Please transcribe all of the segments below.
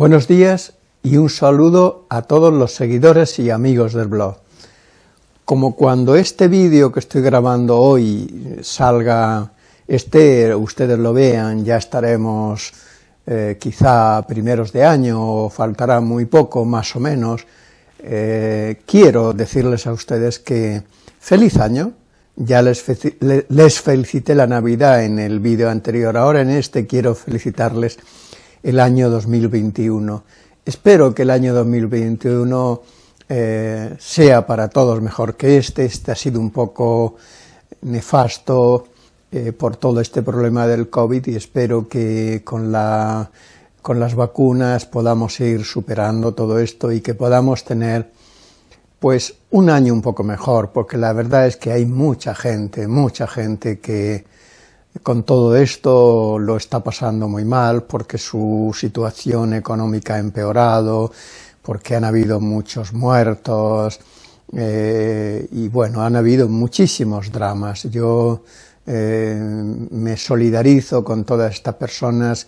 Buenos días y un saludo a todos los seguidores y amigos del blog. Como cuando este vídeo que estoy grabando hoy salga, esté, ustedes lo vean, ya estaremos eh, quizá primeros de año o faltará muy poco, más o menos, eh, quiero decirles a ustedes que feliz año, ya les, les felicité la Navidad en el vídeo anterior, ahora en este quiero felicitarles el año 2021. Espero que el año 2021 eh, sea para todos mejor que este, este ha sido un poco nefasto eh, por todo este problema del COVID y espero que con, la, con las vacunas podamos ir superando todo esto y que podamos tener pues un año un poco mejor, porque la verdad es que hay mucha gente, mucha gente que con todo esto lo está pasando muy mal porque su situación económica ha empeorado, porque han habido muchos muertos eh, y bueno, han habido muchísimos dramas. Yo eh, me solidarizo con todas estas personas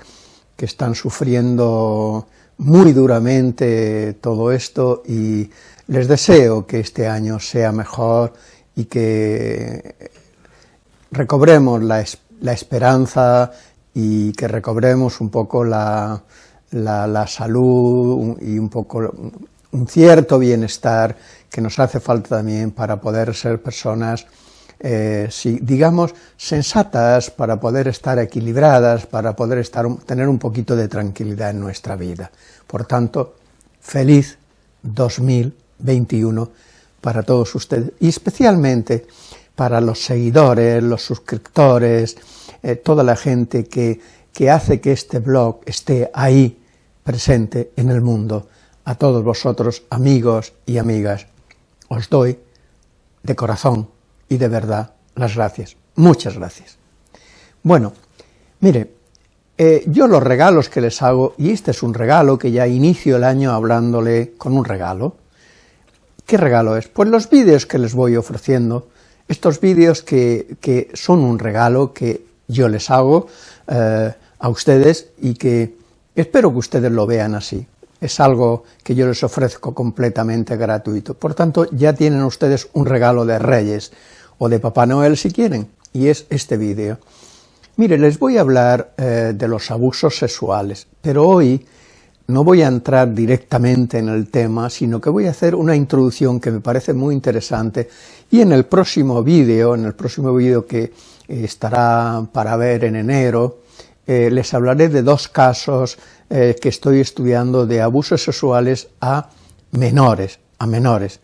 que están sufriendo muy duramente todo esto y les deseo que este año sea mejor y que recobremos la, la esperanza y que recobremos un poco la, la, salud y un poco un cierto bienestar que nos hace falta también para poder ser personas, eh, digamos, sensatas, para poder estar equilibradas, para poder estar, tener un poquito de tranquilidad en nuestra vida. Por tanto, feliz 2021 para todos ustedes, y especialmente para los seguidores, los suscriptores, eh, toda la gente que, que hace que este blog esté ahí presente en el mundo. A todos vosotros, amigos y amigas, os doy de corazón y de verdad las gracias. Muchas gracias. Bueno, mire, eh, yo los regalos que les hago, y este es un regalo que ya inicio el año hablándole con un regalo. ¿Qué regalo es? Pues los vídeos que les voy ofreciendo, estos vídeos que, que son un regalo que yo les hago eh, a ustedes y que espero que ustedes lo vean así. Es algo que yo les ofrezco completamente gratuito. Por tanto, ya tienen ustedes un regalo de Reyes o de Papá Noel si quieren, y es este vídeo. Mire, les voy a hablar eh, de los abusos sexuales, pero hoy no voy a entrar directamente en el tema, sino que voy a hacer una introducción que me parece muy interesante y en el próximo vídeo, en el próximo vídeo que estará para ver en enero, eh, les hablaré de dos casos eh, que estoy estudiando de abusos sexuales a menores, a menores.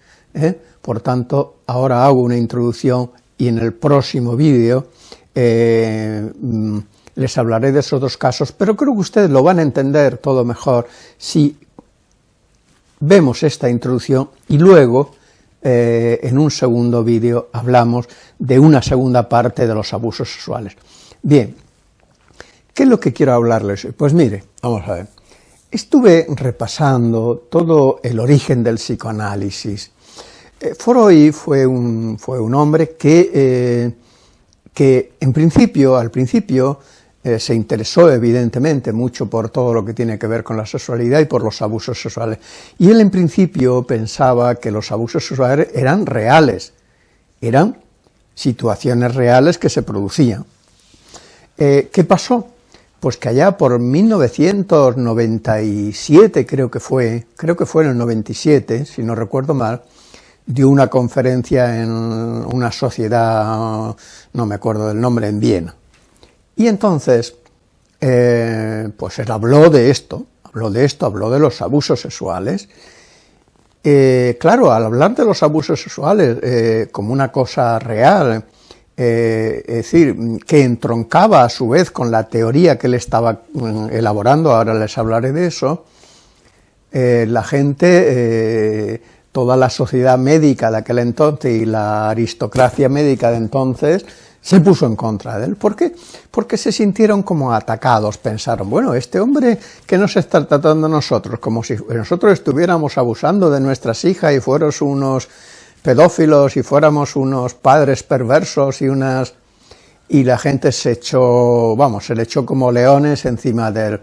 Por tanto, ahora hago una introducción y en el próximo vídeo mm, les hablaré de esos dos casos, pero creo que ustedes lo van a entender todo mejor si vemos esta introducción y luego eh, en un segundo vídeo hablamos de una segunda parte de los abusos sexuales. Bien, ¿qué es lo que quiero hablarles hoy? Pues mire, vamos a ver, estuve repasando todo el origen del psicoanálisis. Eh, Freud fue un, fue un hombre que, eh, que en principio, al principio, eh, se interesó evidentemente mucho por todo lo que tiene que ver con la sexualidad y por los abusos sexuales. Y él en principio pensaba que los abusos sexuales eran reales, eran situaciones reales que se producían. Eh, ¿Qué pasó? Pues que allá por 1997, creo que fue, creo que fue en el 97, si no recuerdo mal, dio una conferencia en una sociedad, no me acuerdo del nombre, en Viena. Y entonces, eh, pues él habló de esto, habló de esto, habló de los abusos sexuales. Eh, claro, al hablar de los abusos sexuales eh, como una cosa real, es decir, que entroncaba a su vez con la teoría que él estaba mm, elaborando, ahora les hablaré de eso, la gente, toda la sociedad médica de aquel entonces y la aristocracia médica de entonces, se puso en contra de él. ¿Por qué? Porque se sintieron como atacados, pensaron, bueno, este hombre que nos está tratando a nosotros, como si nosotros estuviéramos abusando de nuestras hijas y fuéramos unos pedófilos y fuéramos unos padres perversos y unas... y la gente se echó, vamos, se le echó como leones encima de él.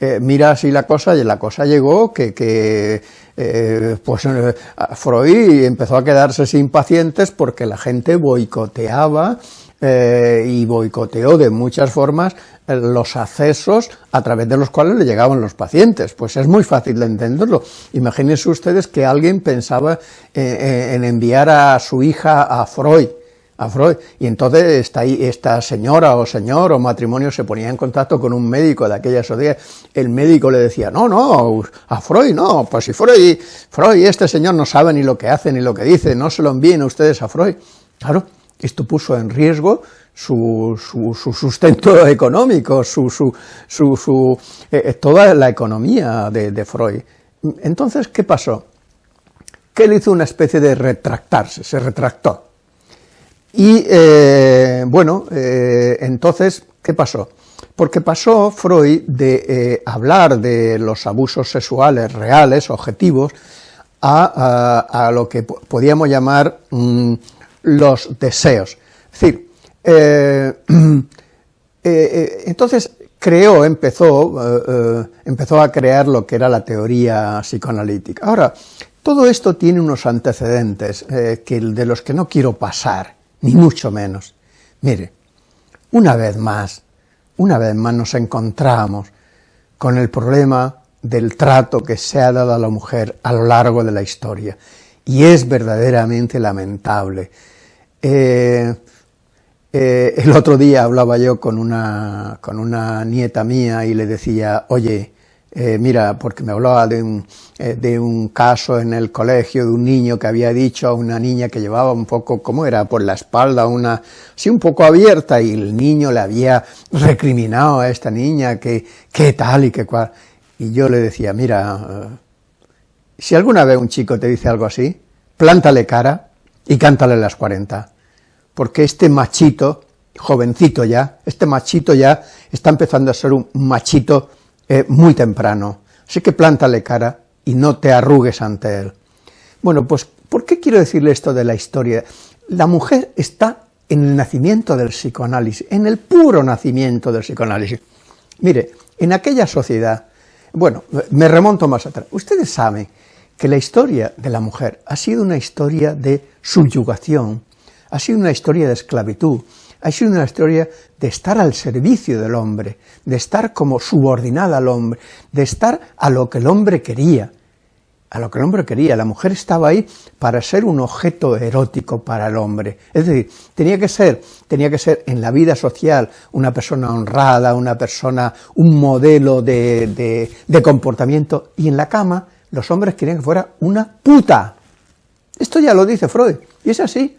eh, mira así la cosa, y la cosa llegó que, que eh, pues eh, Freud empezó a quedarse sin pacientes porque la gente boicoteaba y boicoteó de muchas formas los accesos a través de los cuales le llegaban los pacientes. Pues es muy fácil de entenderlo. Imagínense ustedes que alguien pensaba en enviar a su hija a Freud, a Freud. Y entonces esta, esta señora o señor o matrimonio se ponía en contacto con un médico de aquella sociedad. El médico le decía, no, no, a Freud no, pues si Freud, Freud, este señor no sabe ni lo que hace ni lo que dice, no se lo envíen ustedes a Freud. Claro, esto puso en riesgo su, su, sustento económico, su, su eh, eh, toda la economía de, Freud. Entonces, ¿qué pasó? Que él hizo una especie de retractarse, se retractó y eh, bueno, entonces, ¿qué pasó? Porque pasó Freud de hablar de los abusos sexuales reales, objetivos, a, lo que podíamos llamar mm, los deseos. Es decir, entonces creó, empezó, empezó a crear lo que era la teoría psicoanalítica. Ahora, todo esto tiene unos antecedentes que, de los que no quiero pasar, ni mucho menos. Mire, una vez más, una vez más nos encontramos con el problema del trato que se ha dado a la mujer a lo largo de la historia, y es verdaderamente lamentable. Eh, eh, el otro día hablaba yo con una, con una nieta mía y le decía, oye, eh, mira, porque me hablaba de un, de un caso en el colegio de un niño que había dicho a una niña que llevaba un poco, ¿cómo era?, por la espalda, una, así un poco abierta, y el niño le había recriminado a esta niña que, qué tal y qué cual. Y yo le decía, mira, si alguna vez un chico te dice algo así, plántale cara y cántale las 40, porque este machito, jovencito ya, este machito ya está empezando a ser un machito eh, muy temprano, así que plántale cara y no te arrugues ante él. Bueno, pues, ¿por qué quiero decirle esto de la historia? La mujer está en el nacimiento del psicoanálisis, en el puro nacimiento del psicoanálisis. Mire, en aquella sociedad, bueno, me remonto más atrás, ustedes saben que la historia de la mujer ha sido una historia de subyugación, ha sido una historia de esclavitud, ha sido una historia de estar al servicio del hombre, de estar como subordinada al hombre, de estar a lo que el hombre quería, a lo que el hombre quería. La mujer estaba ahí para ser un objeto erótico para el hombre. Es decir, tenía que ser, tenía que ser en la vida social una persona honrada, una persona, un modelo de, de comportamiento, y en la cama los hombres querían que fuera una puta. Esto ya lo dice Freud, y es así.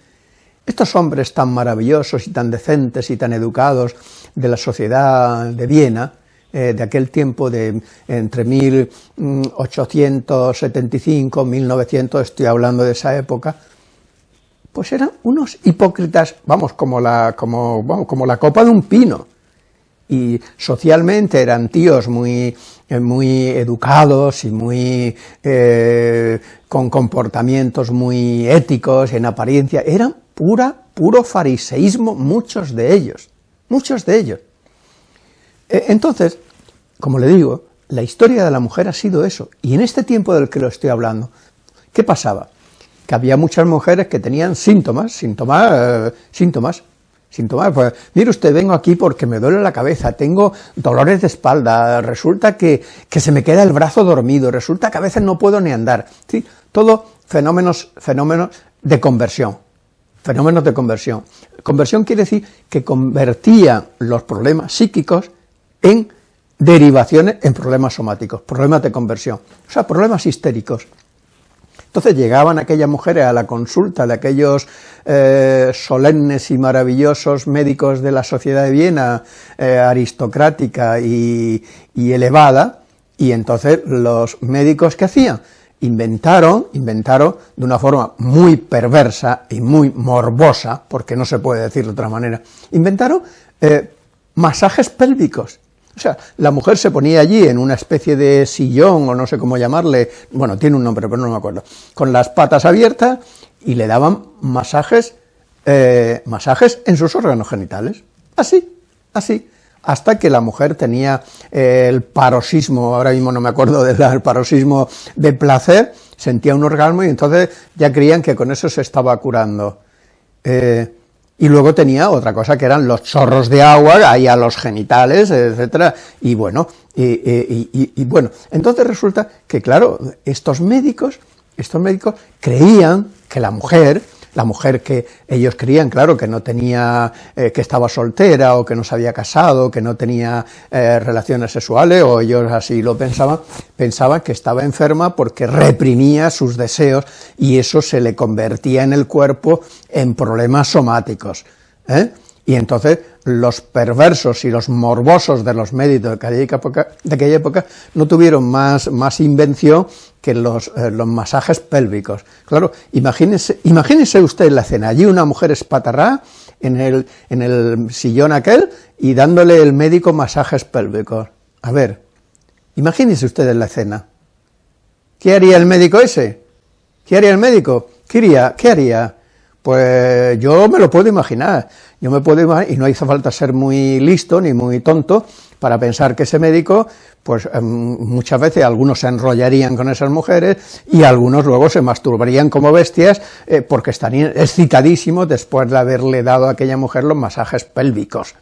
Estos hombres tan maravillosos y tan decentes y tan educados de la sociedad de Viena, eh, de aquel tiempo de entre 1875, 1900, estoy hablando de esa época, pues eran unos hipócritas, vamos, como la, como, como la copa de un pino, y socialmente eran tíos muy, eh, muy educados y muy eh, con comportamientos muy éticos en apariencia, eran pura, puro fariseísmo, muchos de ellos, muchos de ellos. Eh, entonces, como le digo, la historia de la mujer ha sido eso, y en este tiempo del que lo estoy hablando, ¿qué pasaba? Que había muchas mujeres que tenían síntomas, síntomas, eh, síntomas, síntomas, pues, mire usted, vengo aquí porque me duele la cabeza, tengo dolores de espalda, resulta que, que se me queda el brazo dormido, resulta que a veces no puedo ni andar, ¿sí? todo fenómenos, fenómenos de conversión, fenómenos de conversión. Conversión quiere decir que convertía los problemas psíquicos en derivaciones en problemas somáticos, problemas de conversión, o sea, problemas histéricos. Entonces llegaban aquellas mujeres a la consulta de aquellos eh, solemnes y maravillosos médicos de la sociedad de Viena, eh, aristocrática y, y elevada, y entonces los médicos, ¿qué hacían? Inventaron, inventaron de una forma muy perversa y muy morbosa, porque no se puede decir de otra manera, inventaron eh, masajes pélvicos. O sea, la mujer se ponía allí en una especie de sillón, o no sé cómo llamarle, bueno, tiene un nombre, pero no me acuerdo, con las patas abiertas, y le daban masajes, eh, masajes en sus órganos genitales. Así, así. Hasta que la mujer tenía eh, el paroxismo, ahora mismo no me acuerdo del paroxismo de placer, sentía un orgasmo y entonces ya creían que con eso se estaba curando. Eh, y luego tenía otra cosa que eran los chorros de agua ahí a los genitales, etcétera, y bueno, y, bueno, entonces resulta que claro, estos médicos, estos médicos creían que la mujer, la mujer que ellos creían, claro, que no tenía, eh, que estaba soltera, o que no se había casado, que no tenía eh, relaciones sexuales, o ellos así lo pensaban, pensaban que estaba enferma porque reprimía sus deseos, y eso se le convertía en el cuerpo en problemas somáticos, ¿eh? Y entonces los perversos y los morbosos de los médicos de aquella época, no tuvieron más, más invención que los, eh, los, masajes pélvicos. Claro, imagínese, imagínese usted la escena, allí una mujer espatarrá en el, en el sillón aquel y dándole el médico masajes pélvicos. A ver, imagínese usted la escena. ¿Qué haría el médico ese? ¿Qué haría el médico? ¿Qué haría? Pues yo me lo puedo imaginar, yo me puedo imaginar, y no hizo falta ser muy listo ni muy tonto para pensar que ese médico, pues em, muchas veces algunos se enrollarían con esas mujeres y algunos luego se masturbarían como bestias eh, porque estarían excitadísimos después de haberle dado a aquella mujer los masajes pélvicos.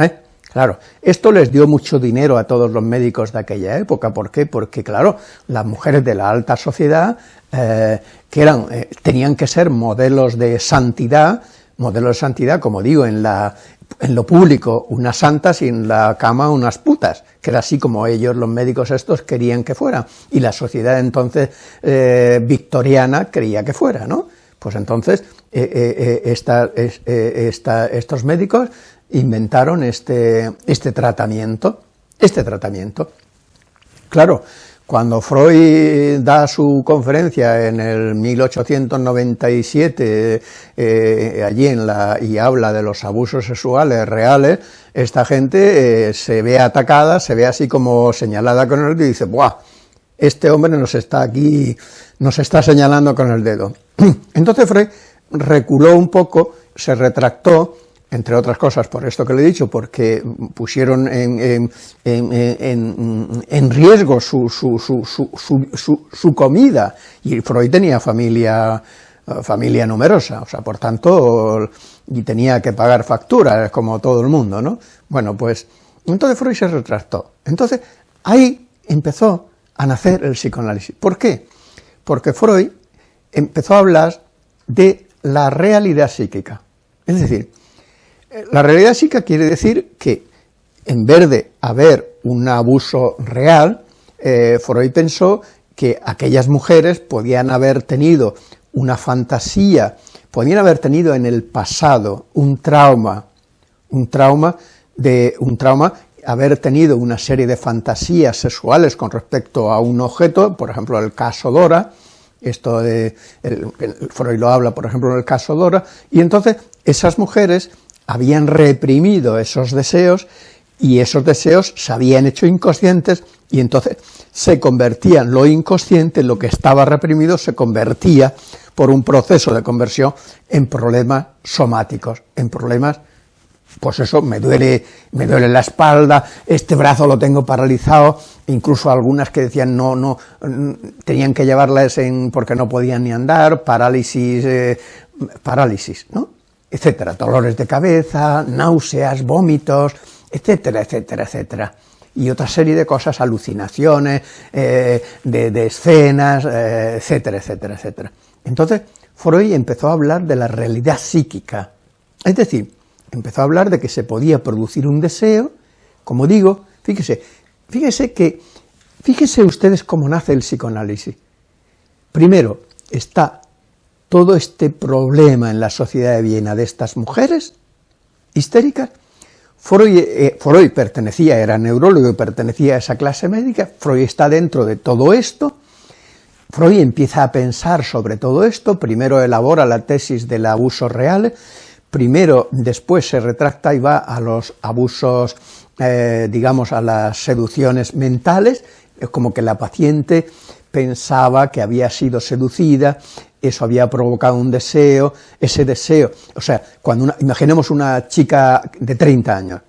¿eh? Claro, esto les dio mucho dinero a todos los médicos de aquella época, ¿por qué? Porque, claro, las mujeres de la alta sociedad, eh, que eran, eh, tenían que ser modelos de santidad, modelos de santidad, como digo, en, lo público, unas santas y en la cama unas putas, que era así como ellos, los médicos estos, querían que fuera, y la sociedad entonces eh, victoriana creía que fuera, ¿no? Pues entonces, esta, estos médicos inventaron este, este tratamiento, este tratamiento. Claro, cuando Freud da su conferencia en el 1897 eh, allí en la, y habla de los abusos sexuales reales, esta gente eh, se ve atacada, se ve así como señalada con el dedo y dice, ¡buah! Este hombre nos está aquí, nos está señalando con el dedo. Entonces Freud reculó un poco, se retractó, entre otras cosas por esto que le he dicho, porque pusieron en, riesgo su, su, comida, y Freud tenía familia, familia numerosa, o sea, por tanto, y tenía que pagar facturas, como todo el mundo, ¿no? Bueno, pues, entonces Freud se retractó. Entonces, ahí empezó a nacer el psicoanálisis. ¿Por qué? Porque Freud empezó a hablar de la realidad psíquica. Es decir, la realidad psíquica quiere decir que en vez de haber un abuso real, eh, Freud pensó que aquellas mujeres podían haber tenido una fantasía, podían haber tenido en el pasado un trauma, un trauma de un trauma haber tenido una serie de fantasías sexuales con respecto a un objeto, por ejemplo el caso Dora, esto de Freud lo habla por ejemplo en el caso Dora, y entonces esas mujeres habían reprimido esos deseos y esos deseos se habían hecho inconscientes y entonces se convertían lo inconsciente, lo que estaba reprimido, se convertía por un proceso de conversión en problemas somáticos, en problemas, pues eso, me duele, me duele la espalda, este brazo lo tengo paralizado, incluso algunas que decían no, no, tenían que llevarlas en, porque no podían ni andar, parálisis, eh, parálisis, ¿no? Etcétera, dolores de cabeza, náuseas, vómitos, etcétera, etcétera, etcétera. Y otra serie de cosas, alucinaciones, eh, de, escenas, eh, etcétera, etcétera, etcétera. Entonces, Freud empezó a hablar de la realidad psíquica, es decir, empezó a hablar de que se podía producir un deseo, como digo, fíjese, fíjese que, fíjese ustedes cómo nace el psicoanálisis. Primero, está todo este problema en la sociedad de Viena de estas mujeres histéricas, Freud, eh, Freud, pertenecía, era neurólogo y pertenecía a esa clase médica, Freud está dentro de todo esto, Freud empieza a pensar sobre todo esto, primero elabora la tesis del abuso real, primero, después se retracta y va a los abusos, eh, digamos, a las seducciones mentales, es como que la paciente pensaba que había sido seducida, eso había provocado un deseo, ese deseo, o sea, cuando imaginemos una chica de 30 años,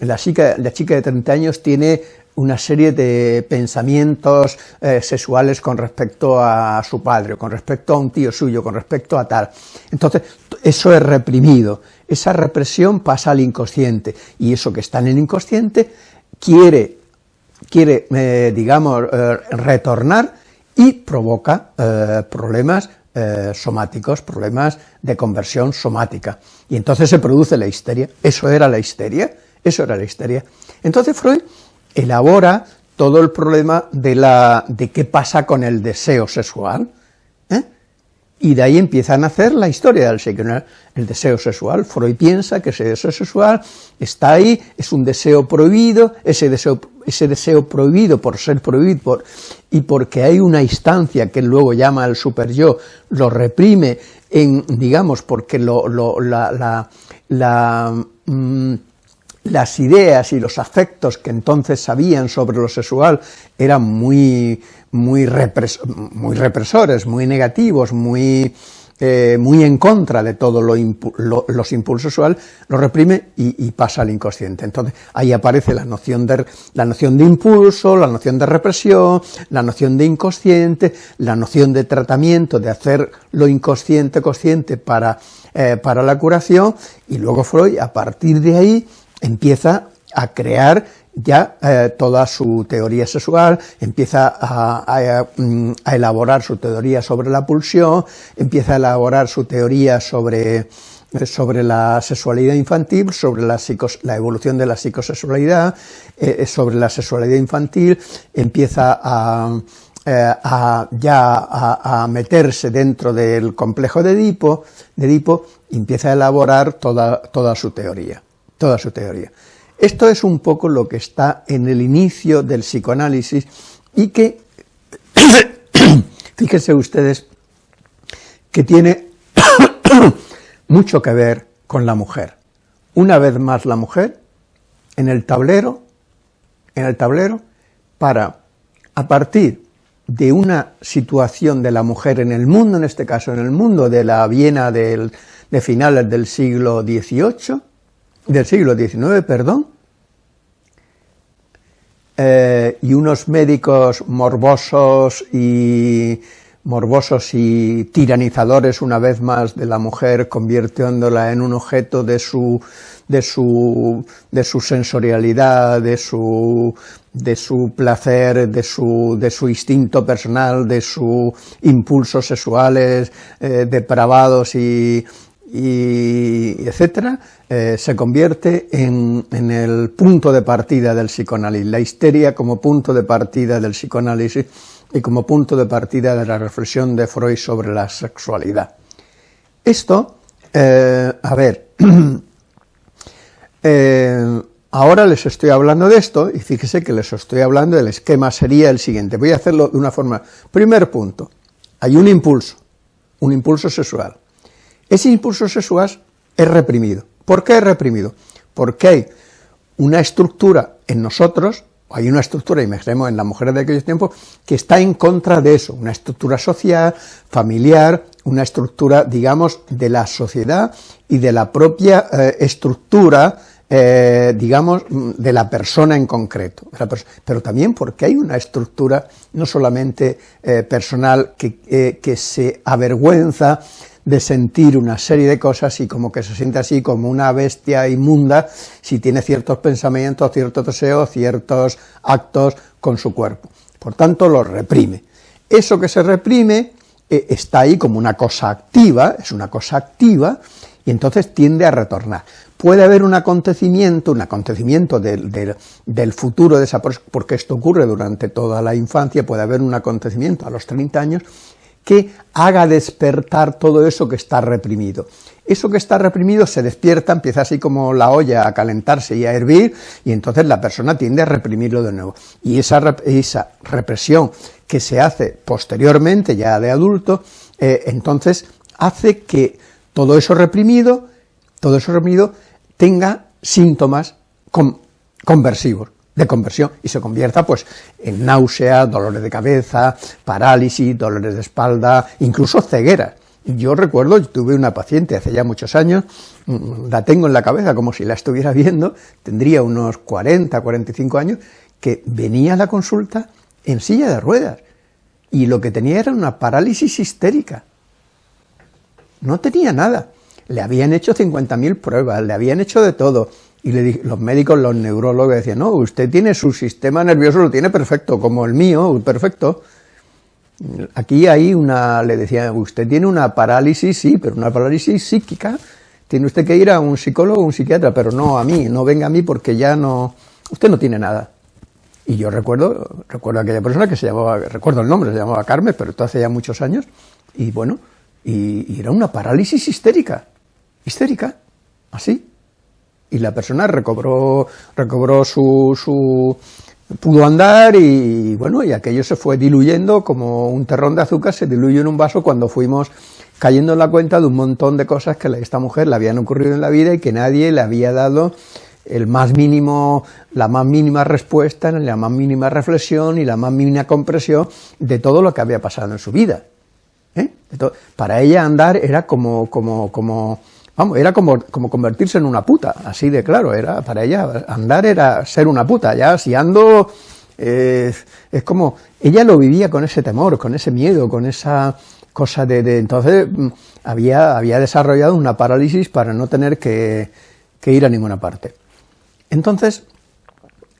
La chica, la chica de 30 años tiene una serie de pensamientos eh, sexuales con respecto a su padre, con respecto a un tío suyo, con respecto a tal. Entonces, eso es reprimido, esa represión pasa al inconsciente, y eso que está en el inconsciente quiere, quiere eh, digamos, eh, retornar y provoca problemas somáticos, problemas de conversión somática, y entonces se produce la histeria, eso era la histeria, eso era la histeria. Entonces Freud elabora todo el problema de, la, de qué pasa con el deseo sexual, ¿eh? Y de ahí empieza a nacer la historia del sexo, el deseo sexual. Freud piensa que ese deseo sexual está ahí, es un deseo prohibido, ese deseo, ese deseo prohibido por ser prohibido y porque hay una instancia que luego llama el super yo, lo reprime, en, digamos, porque lo, la, la, mm, las ideas y los afectos que entonces sabían sobre lo sexual eran muy, muy, represores, muy negativos, muy, eh, muy en contra de todos lo los impulsos sexuales, lo reprime y, pasa al inconsciente. Entonces ahí aparece la noción, de, la noción de impulso, la noción de represión, la noción de inconsciente, la noción de tratamiento, de hacer lo inconsciente consciente para, eh, para la curación, y luego Freud, a partir de ahí, empieza a crear ya eh, toda su teoría sexual, empieza mm, a, elaborar su teoría sobre la pulsión, empieza a elaborar su teoría sobre, sobre la sexualidad infantil, sobre la, evolución de la psicosexualidad, eh, eh, sobre la sexualidad infantil, empieza a, ya a, meterse dentro del complejo de Edipo, de Edipo empieza a elaborar toda, toda su teoría toda su teoría. Esto es un poco lo que está en el inicio del psicoanálisis y que, fíjense ustedes, que tiene mucho que ver con la mujer. Una vez más la mujer en el tablero, en el tablero, para, a partir de una situación de la mujer en el mundo, en este caso en el mundo de la Viena de finales del siglo XVIII, del siglo XIX, perdón, eh, y unos médicos morbosos y morbosos y tiranizadores una vez más de la mujer, convirtiéndola en un objeto de su, de su, de su sensorialidad, de su, de su placer, de su, de su instinto personal, de sus impulsos sexuales eh, depravados y, y etcétera, eh, se convierte en, el punto de partida del psicoanálisis, la histeria como punto de partida del psicoanálisis y como punto de partida de la reflexión de Freud sobre la sexualidad. Esto, eh, a ver, eh, ahora les estoy hablando de esto y fíjese que les estoy hablando del esquema sería el siguiente, voy a hacerlo de una forma, primer punto, hay un impulso, un impulso sexual, ese impulso sexual es reprimido. ¿Por qué es reprimido? Porque hay una estructura en nosotros, hay una estructura, imaginemos en las mujeres de aquellos tiempos, que está en contra de eso, una estructura social, familiar, una estructura, digamos, de la sociedad y de la propia eh, estructura, eh, digamos, de la persona en concreto. Pero también porque hay una estructura no solamente eh, personal que, que se avergüenza de sentir una serie de cosas y como que se siente así como una bestia inmunda si tiene ciertos pensamientos, ciertos deseos, ciertos actos con su cuerpo. Por tanto, lo reprime. Eso que se reprime eh, está ahí como una cosa activa, es una cosa activa, y entonces tiende a retornar. Puede haber un acontecimiento, un acontecimiento del, del, futuro de esa porque esto ocurre durante toda la infancia, puede haber un acontecimiento a los 30 años que haga despertar todo eso que está reprimido. Eso que está reprimido se despierta, empieza así como la olla a calentarse y a hervir, y entonces la persona tiende a reprimirlo de nuevo. Y esa, esa represión que se hace posteriormente, ya de adulto, eh, entonces hace que todo eso reprimido, todo eso reprimido, tenga síntomas conversivos de conversión y se convierta pues en náusea, dolores de cabeza, parálisis, dolores de espalda, incluso ceguera. Yo recuerdo, tuve una paciente hace ya muchos años, mm, la tengo en la cabeza como si la estuviera viendo, tendría unos 40, 45 años, que venía a la consulta en silla de ruedas, y lo que tenía era una parálisis histérica. No tenía nada. Le habían hecho 50.000 pruebas, le habían hecho de todo, y los médicos, los neurólogos decían, no, usted tiene su sistema nervioso, lo tiene perfecto, como el mío, perfecto. Aquí hay una, le decía, usted tiene una parálisis, sí, pero una parálisis psíquica, tiene usted que ir a un psicólogo o un psiquiatra, pero no a mí, no venga a mí porque ya no, usted no tiene nada. Y yo recuerdo, recuerdo a aquella persona que se llamaba, recuerdo el nombre, se llamaba Carmen, pero esto hace ya muchos años, y bueno, y, era una parálisis histérica, histérica, así. Y la persona recobró, recobró su, su, pudo andar y bueno, y aquello se fue diluyendo como un terrón de azúcar se diluye en un vaso cuando fuimos cayendo en la cuenta de un montón de cosas que a esta mujer le habían ocurrido en la vida y que nadie le había dado el más mínimo, la más mínima respuesta, la más mínima reflexión y la más mínima compresión de todo lo que había pasado en su vida. ¿eh? para ella andar era como, como, como, vamos, era como, como convertirse en una puta, así de claro, era, para ella andar era ser una puta, ya si ando, eh, es como, ella lo vivía con ese temor, con ese miedo, con esa cosa de, entonces mm, había, había desarrollado una parálisis para no tener que, que ir a ninguna parte. Entonces,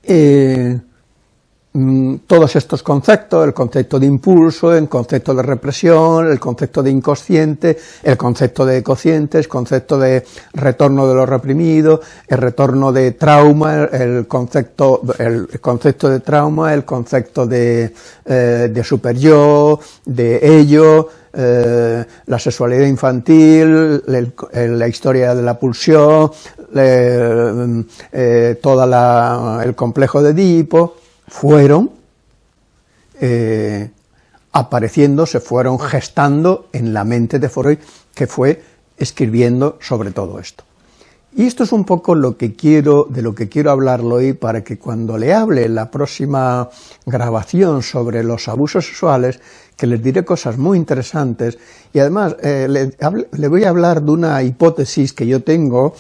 eh, mm, todos estos conceptos, el concepto de impulso, el concepto de represión, el concepto de inconsciente, el concepto de cocientes, el concepto de retorno de lo reprimido, el retorno de trauma, el concepto, el concepto de trauma, el concepto de, eh, de super yo, de ello, eh, la sexualidad infantil, la historia de la pulsión, eh, todo el complejo de Edipo, fueron eh, apareciendo, se fueron gestando en la mente de Freud, que fue escribiendo sobre todo esto. Y esto es un poco lo que quiero, de lo que quiero hablarlo hoy para que cuando le hable la próxima grabación sobre los abusos sexuales, que les diré cosas muy interesantes, y además eh, le, voy a hablar de una hipótesis que yo tengo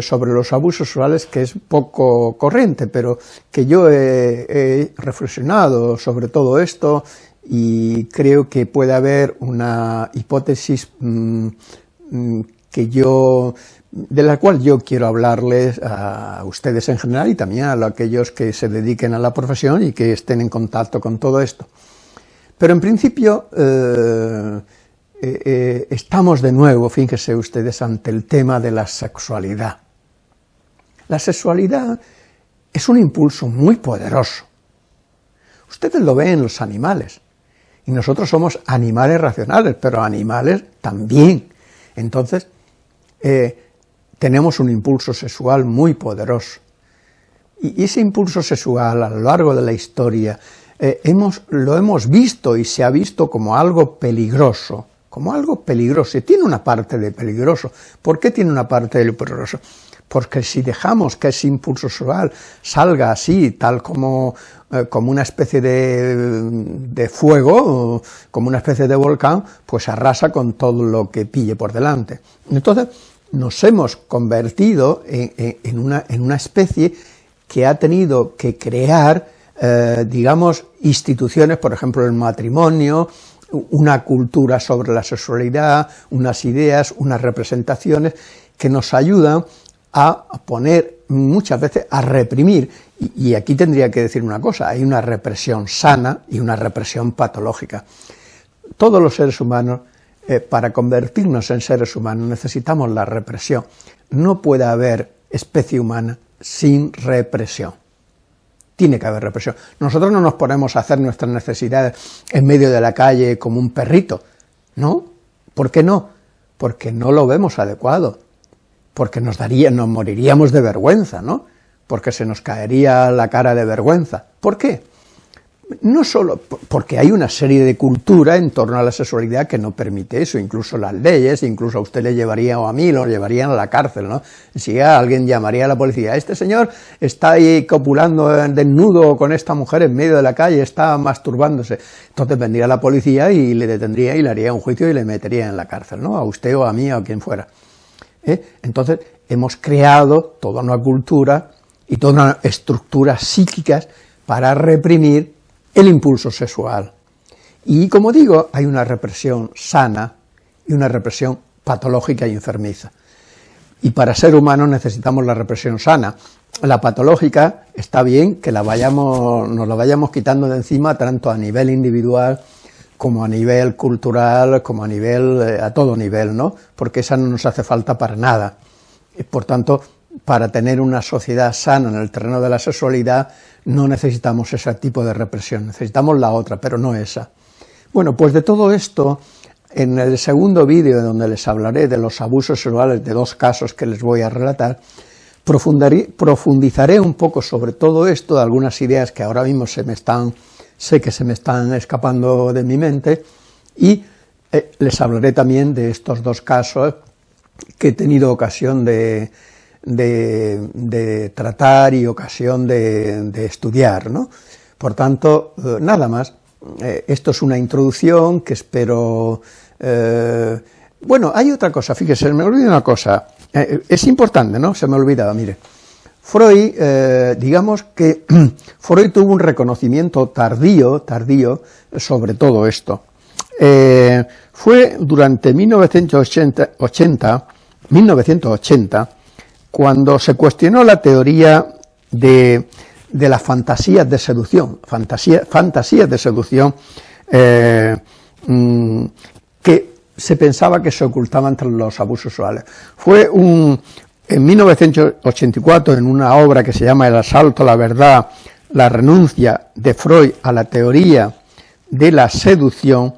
sobre los abusos sexuales que es poco corriente, pero que yo he, reflexionado sobre todo esto y creo que puede haber una hipótesis mm, mm, que yo de la cual yo quiero hablarles a ustedes en general y también a aquellos que se dediquen a la profesión y que estén en contacto con todo esto. Pero en principio eh, eh, eh, estamos de nuevo, fíjense ustedes, ante el tema de la sexualidad. La sexualidad es un impulso muy poderoso. Ustedes lo ven en los animales, y nosotros somos animales racionales, pero animales también. Entonces, tenemos un impulso sexual muy poderoso. Y ese impulso sexual a lo largo de la historia eh, lo hemos visto y se ha visto como algo peligroso, como algo peligroso, y tiene una parte de peligroso. ¿Por qué tiene una parte de peligroso? Porque si dejamos que ese impulso sexual salga así, tal como, eh, como una especie de, de, fuego, como una especie de volcán, pues arrasa con todo lo que pille por delante. Entonces, nos hemos convertido en, una, en una, especie que ha tenido que crear, eh, digamos, instituciones, por ejemplo, el matrimonio, una cultura sobre la sexualidad, unas ideas, unas representaciones que nos ayudan a poner muchas veces a reprimir, y, aquí tendría que decir una cosa, hay una represión sana y una represión patológica. Todos los seres humanos eh, para convertirnos en seres humanos necesitamos la represión. No puede haber especie humana sin represión. Tiene que haber represión. Nosotros no nos ponemos a hacer nuestras necesidades en medio de la calle como un perrito, ¿no? ¿Por qué no? Porque no lo vemos adecuado, porque nos daría, nos moriríamos de vergüenza, ¿no? Porque se nos caería la cara de vergüenza. ¿Por qué? No solo porque hay una serie de cultura en torno a la sexualidad que no permite eso, incluso las leyes, incluso a usted le llevaría, o a mí lo llevarían a la cárcel, ¿no? Si alguien llamaría a la policía, este señor está ahí copulando desnudo con esta mujer en medio de la calle, está masturbándose, entonces vendría la policía y le detendría y le haría un juicio y le metería en la cárcel, ¿no? A usted o a mí o a quien fuera. ¿Eh? Entonces, hemos creado toda una cultura y toda una estructura psíquicas para reprimir el impulso sexual. Y como digo, hay una represión sana y una represión patológica y enfermiza. Y para ser humano necesitamos la represión sana. La patológica está bien que la vayamos, nos la vayamos quitando de encima tanto a nivel individual como a nivel cultural, como a nivel, eh, a todo nivel, ¿no? Porque esa no nos hace falta para nada. Y por tanto, para tener una sociedad sana en el terreno de la sexualidad, no necesitamos ese tipo de represión, necesitamos la otra, pero no esa. Bueno, pues de todo esto, en el segundo vídeo donde les hablaré de los abusos sexuales de dos casos que les voy a relatar, profundizaré un poco sobre todo esto, algunas ideas que ahora mismo se me están, sé que se me están escapando de mi mente, y eh, les hablaré también de estos dos casos que he tenido ocasión de, de, tratar y ocasión de, estudiar. ¿no? Por tanto, eh, nada más, eh, esto es una introducción que espero... Eh, bueno, hay otra cosa, fíjese, me olvidé una cosa, es importante, ¿no? Se me olvidaba, mire. Freud, digamos que Freud tuvo un reconocimiento tardío, tardío sobre todo esto. fue durante 1980, 1980 cuando se cuestionó la teoría de, de las fantasías de seducción, fantasía, fantasías de seducción eh, mm, que se pensaba que se ocultaban entre los abusos sexuales. Fue un, en 1984, en una obra que se llama El asalto a la verdad, la renuncia de Freud a la teoría de la seducción,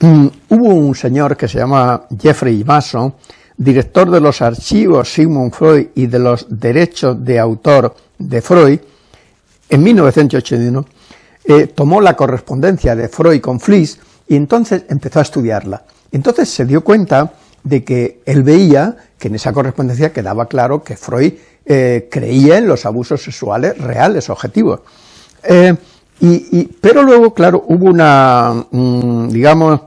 mm, hubo un señor que se llama Jeffrey Mason, director de los archivos Sigmund Freud y de los derechos de autor de Freud, en 1981, eh, tomó la correspondencia de Freud con Fliss y entonces empezó a estudiarla. Entonces se dio cuenta de que él veía que en esa correspondencia quedaba claro que Freud eh, creía en los abusos sexuales reales, objetivos. Eh, y, pero luego, claro, hubo una, mm, digamos,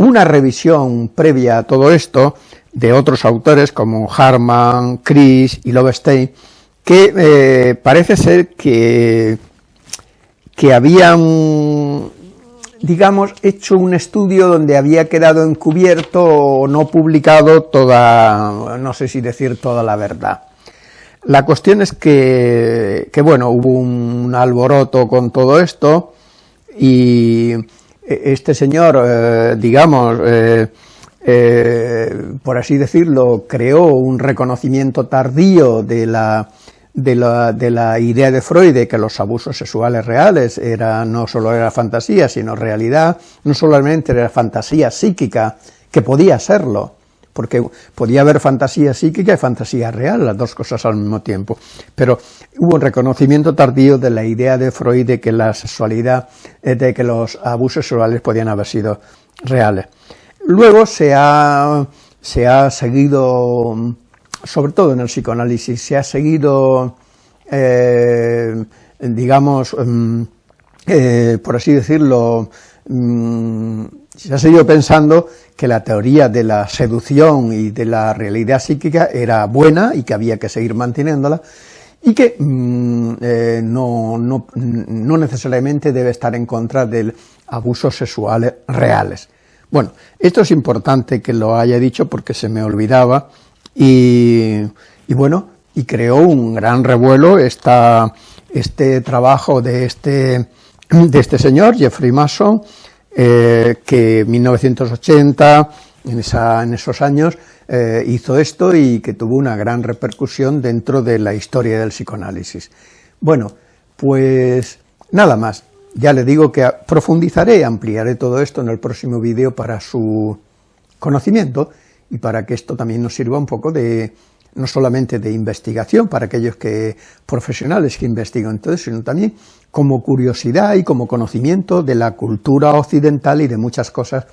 una revisión previa a todo esto de otros autores como Harman, Chris y Lovestein, que eh, parece ser que, que habían, digamos, hecho un estudio donde había quedado encubierto o no publicado toda, no sé si decir toda la verdad. La cuestión es que, que bueno, hubo un alboroto con todo esto y este señor, eh, digamos, eh, eh, por así decirlo, creó un reconocimiento tardío de la, de la, de la, idea de Freud de que los abusos sexuales reales era, no solo era fantasía, sino realidad, no solamente era fantasía psíquica, que podía serlo, porque podía haber fantasía psíquica y fantasía real, las dos cosas al mismo tiempo, pero hubo un reconocimiento tardío de la idea de Freud de que la sexualidad, eh, de que los abusos sexuales podían haber sido reales. Luego se ha, se ha seguido, sobre todo en el psicoanálisis, se ha seguido, eh, digamos, mm, eh, por así decirlo, se ha seguido pensando que la teoría de la seducción y de la realidad psíquica era buena y que había que seguir manteniéndola, y que mm, eh, no, no, no, necesariamente debe estar en contra de abusos sexuales reales. Bueno, esto es importante que lo haya dicho porque se me olvidaba y, y bueno, y creó un gran revuelo esta, este trabajo de este, de este señor, Jeffrey Mason, eh, que en 1980, en, esa, en esos años, eh, hizo esto y que tuvo una gran repercusión dentro de la historia del psicoanálisis. Bueno, pues nada más. Ya le digo que profundizaré, ampliaré todo esto en el próximo vídeo para su conocimiento y para que esto también nos sirva un poco de, no solamente de investigación para aquellos que profesionales que investigan todo sino también como curiosidad y como conocimiento de la cultura occidental y de muchas cosas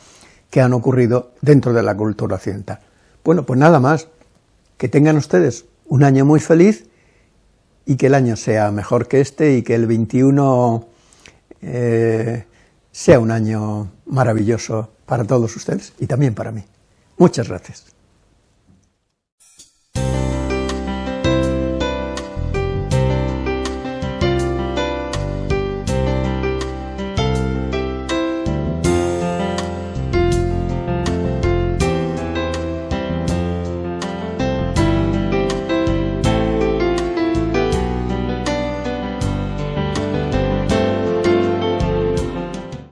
que han ocurrido dentro de la cultura occidental. Bueno, pues nada más, que tengan ustedes un año muy feliz y que el año sea mejor que este y que el 21 eh, sea un año maravilloso para todos ustedes y también para mí. Muchas gracias.